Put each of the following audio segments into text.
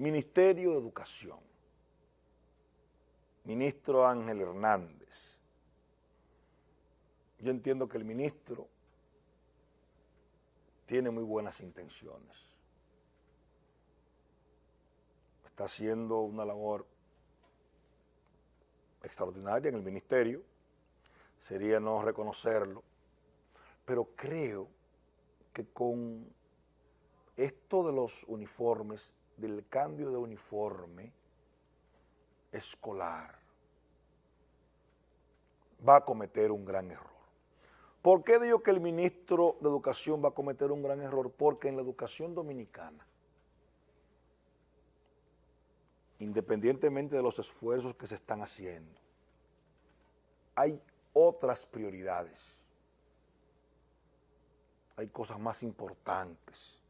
Ministerio de Educación, ministro Ángel Hernández. Yo entiendo que el ministro tiene muy buenas intenciones. Está haciendo una labor extraordinaria en el ministerio, sería no reconocerlo, pero creo que con esto de los uniformes del cambio de uniforme escolar va a cometer un gran error. ¿Por qué digo que el ministro de Educación va a cometer un gran error? Porque en la educación dominicana, independientemente de los esfuerzos que se están haciendo, hay otras prioridades, hay cosas más importantes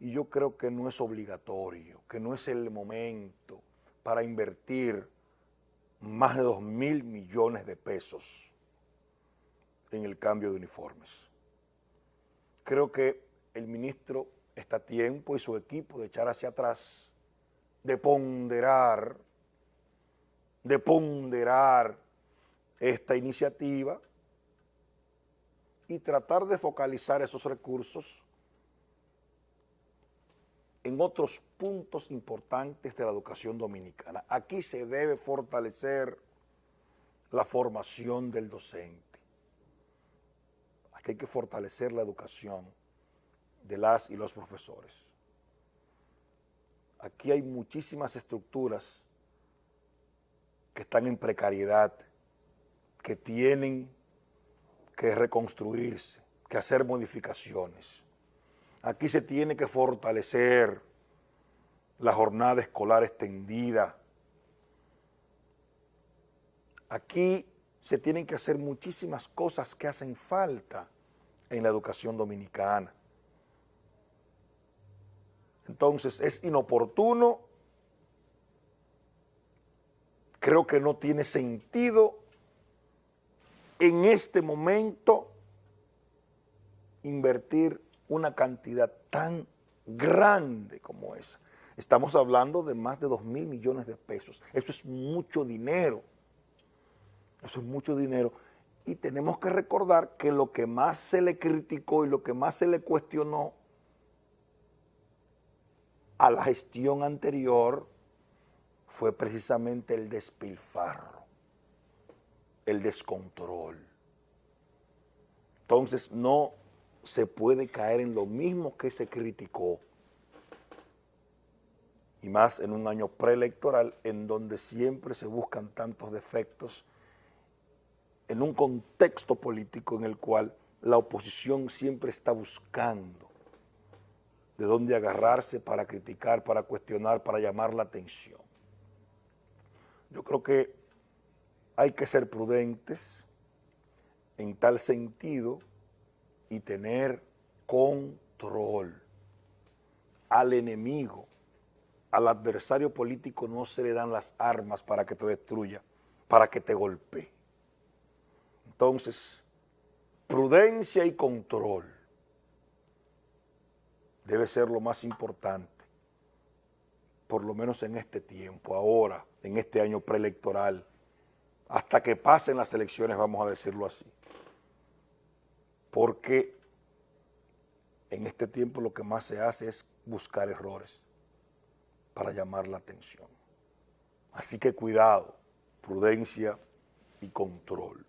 y yo creo que no es obligatorio, que no es el momento para invertir más de dos mil millones de pesos en el cambio de uniformes. Creo que el ministro está a tiempo y su equipo de echar hacia atrás, de ponderar, de ponderar esta iniciativa y tratar de focalizar esos recursos en otros puntos importantes de la educación dominicana. Aquí se debe fortalecer la formación del docente. Aquí hay que fortalecer la educación de las y los profesores. Aquí hay muchísimas estructuras que están en precariedad, que tienen que reconstruirse, que hacer modificaciones. Aquí se tiene que fortalecer la jornada escolar extendida. Aquí se tienen que hacer muchísimas cosas que hacen falta en la educación dominicana. Entonces es inoportuno, creo que no tiene sentido en este momento invertir una cantidad tan grande como esa. Estamos hablando de más de 2 mil millones de pesos. Eso es mucho dinero. Eso es mucho dinero. Y tenemos que recordar que lo que más se le criticó y lo que más se le cuestionó a la gestión anterior fue precisamente el despilfarro, el descontrol. Entonces no se puede caer en lo mismo que se criticó, y más en un año preelectoral en donde siempre se buscan tantos defectos, en un contexto político en el cual la oposición siempre está buscando de dónde agarrarse para criticar, para cuestionar, para llamar la atención. Yo creo que hay que ser prudentes en tal sentido y tener control al enemigo, al adversario político no se le dan las armas para que te destruya, para que te golpee. Entonces, prudencia y control debe ser lo más importante, por lo menos en este tiempo, ahora, en este año preelectoral, hasta que pasen las elecciones, vamos a decirlo así porque en este tiempo lo que más se hace es buscar errores para llamar la atención. Así que cuidado, prudencia y control.